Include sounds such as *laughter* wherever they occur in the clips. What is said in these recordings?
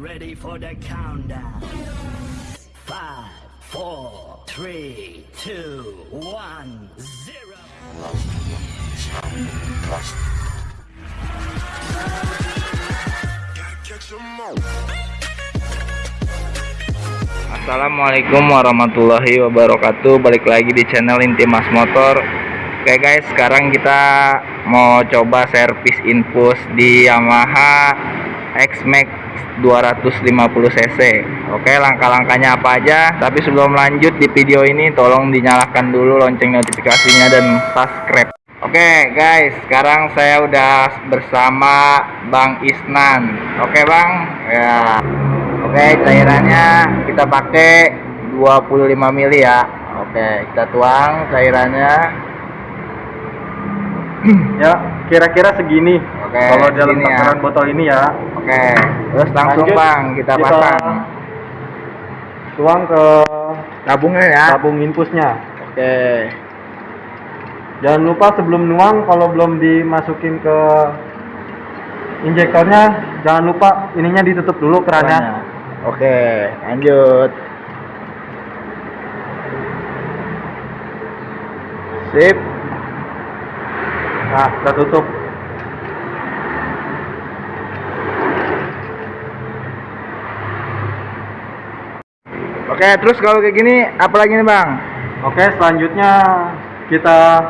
ready for the countdown. Five, four, three, two, one, zero. Assalamualaikum warahmatullahi wabarakatuh Balik lagi di channel Intimas Motor Oke guys sekarang kita mau coba servis infus di Yamaha X-Max 250cc Oke langkah-langkahnya apa aja Tapi sebelum lanjut di video ini tolong dinyalakan dulu lonceng notifikasinya dan subscribe Oke guys sekarang saya udah bersama Bang Isnan Oke Bang ya Oke, cairannya kita pakai 25 mili ya. Oke, kita tuang cairannya. *clears throat* Ya, kira-kira segini. Oke, Kalau dalam segini ya. takaran botol ini ya, Oke, terus langsung Lanjut, Bang kita kita- pasang tuang ke tabungnya ya. tabung infusnya. Oke. Jangan lupa sebelum nuang kalau belum dimasukin ke injektornya, jangan lupa ininya ditutup dulu kerannya. Oke, lanjut. Sip. Nah, kita tutup. Oke, terus kalau kayak gini apa lagi nih, Bang? Oke, selanjutnya kita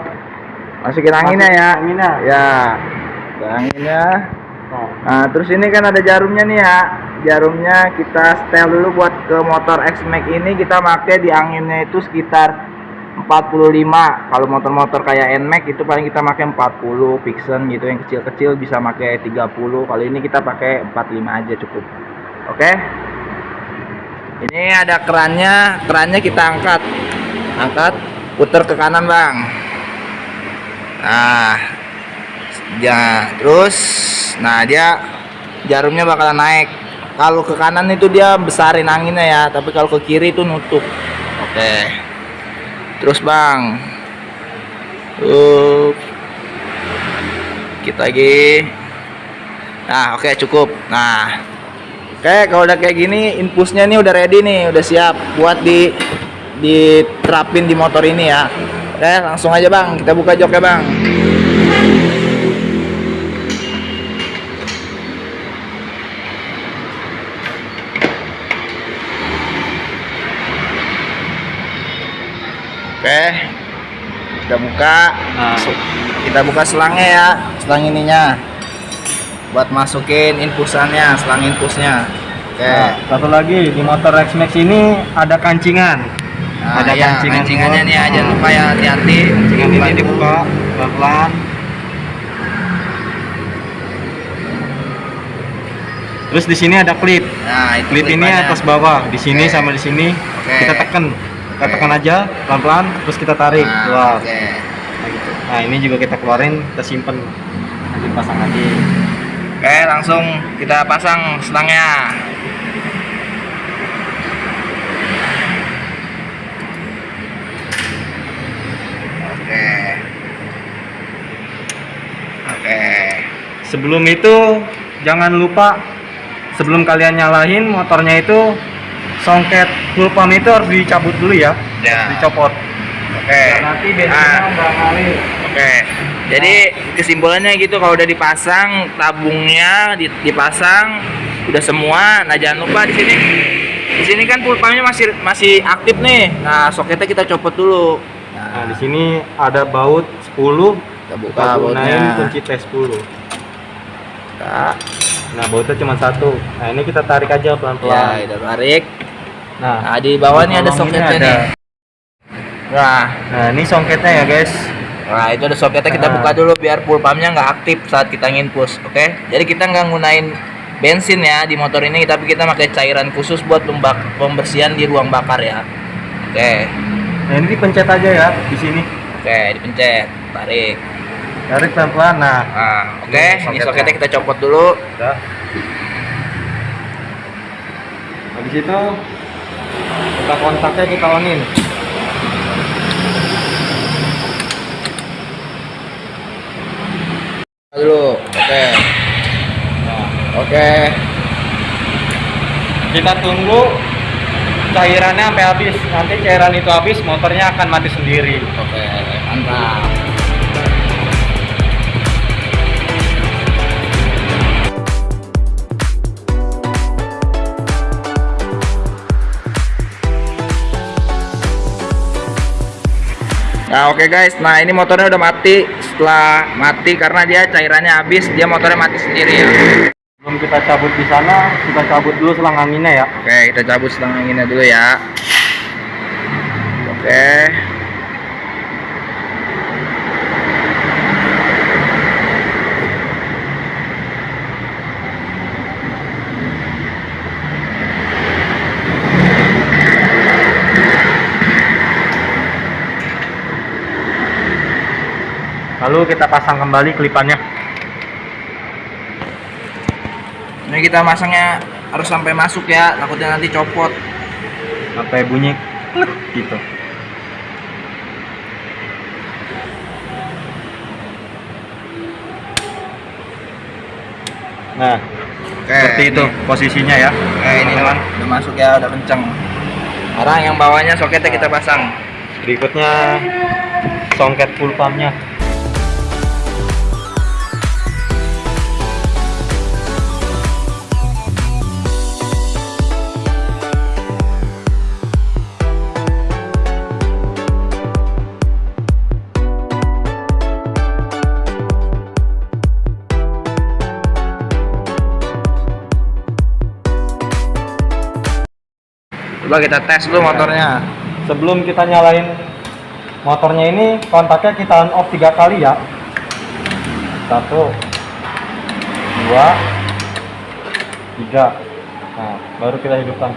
Masukin anginnya Masukin ya. anginnya. Ya. Anginnya. oh, Nah, terus ini kan ada jarumnya nih ya. Jarumnya kita setel dulu buat ke motor X-Max ini kita pakai di anginnya itu sekitar 45. Kalau motor-motor kayak NMAX itu paling kita pakai 40 Vixen gitu yang kecil-kecil bisa pakai 30. Kalau ini kita pakai 45 aja cukup. Oke. Ini ada kerannya, kerannya kita angkat. Angkat, putar ke kanan, Bang. Nah, ya terus nah dia jarumnya bakalan naik. Kalau ke kanan itu dia besarin anginnya ya tapi kalau ke kiri itu nutup. Oke. Terus bang. Tuh kita lagi. Nah oke cukup. Nah oke kalau udah kayak gini infusnya nih udah ready nih udah siap buat di diterapin di motor ini ya oke langsung aja bang kita buka joknya bang Oke, kita buka. Nah. Kita buka selangnya ya, selang ininya. Buat masukin infusannya, selang infusnya. Oke. Nah, satu lagi di motor X-Max ini ada kancingan. Nah, ada iya, kancingan kancingannya nih aja lupa ya hati-hati. Kancingan ini dibuka pelan-pelan. Terus di sini ada klip. Nah, itu Klip ini atas bawah, di sini Oke. sama di sini. Oke. Kita tekan. Kita Oke. tekan aja pelan-pelan terus kita tarik Nah, keluar. Oke. Nah, gitu. Nah, ini juga kita keluarin, kita simpen. Nanti pasang lagi. Oke, langsung kita pasang selangnya. Oke. Oke. Sebelum itu jangan lupa sebelum kalian nyalain motornya itu songket full pump itu harus dicabut dulu ya. Ya. Dicopot. Oke. nanti Ah. bensinnya nggak ngalir. Oke. Jadi kesimpulannya gitu kalau udah dipasang tabungnya di- dipasang udah semua. Nah jangan lupa di sini di sini kan full pumpnya masih masih aktif nih. Nah soketnya kita copot dulu. Nah, di sini ada baut 10 kita buka kita bautnya. kunci T10. Kita, Nah, bautnya cuma satu. Nah, ini kita tarik aja ya pelan-pelan. kita tarik. Nah, Nah di bawah ada Tolong ini soketnya ada. nih. Nah, nah ini songketnya ya, guys. nah itu ada soketnya kita Nah. buka dulu biar full pumpnya nggak aktif saat kita nginpus, oke? Jadi kita nggak gunain bensin ya di motor ini, tapi kita pakai cairan khusus buat pembak- pembersihan di ruang bakar ya. Oke, Nah, ini dipencet aja ya di sini. oke dipencet, tarik. Tarik pelan-pelan. Nah, Nah, oke, Ini ini soketnya. soketnya kita copot dulu. Habis itu kita kontaknya kita onin. Dulu, oke, oke. kita tunggu cairannya sampai habis. Nanti cairan itu habis motornya akan mati sendiri. Oke, mantap. Nah oke guys, nah ini motornya udah mati Setelah mati karena dia cairannya habis Dia motornya mati sendiri ya. Sebelum kita cabut di sana kita cabut dulu selang anginnya ya. Oke kita cabut selang anginnya dulu ya. Oke lalu kita pasang kembali kelipannya. Ini kita masangnya harus sampai masuk ya Takutnya nanti copot. Sampai bunyi? Klik gitu. Nah Oke seperti itu posisinya ya. Oke ini udah, udah masuk ya udah kenceng. Sekarang yang bawahnya soketnya kita pasang. Berikutnya songket full pumpnya Coba kita tes dulu motornya. Sebelum kita nyalain motornya ini kontaknya kita on off tiga kali ya. Satu dua tiga. Nah baru kita hidupkan.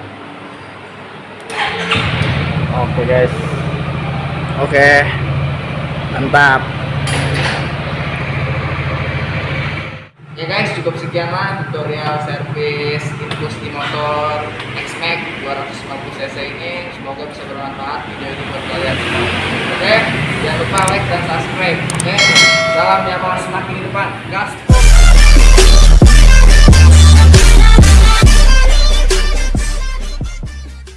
Oke guys. Oke. Mantap. Ya guys cukup sekian lah tutorial servis infus di motor X-Max 250 cc ini Semoga bisa bermanfaat. Video ini buat kalian. Oke jangan lupa like dan subscribe. Oke salam Yamaha semakin di depan Gas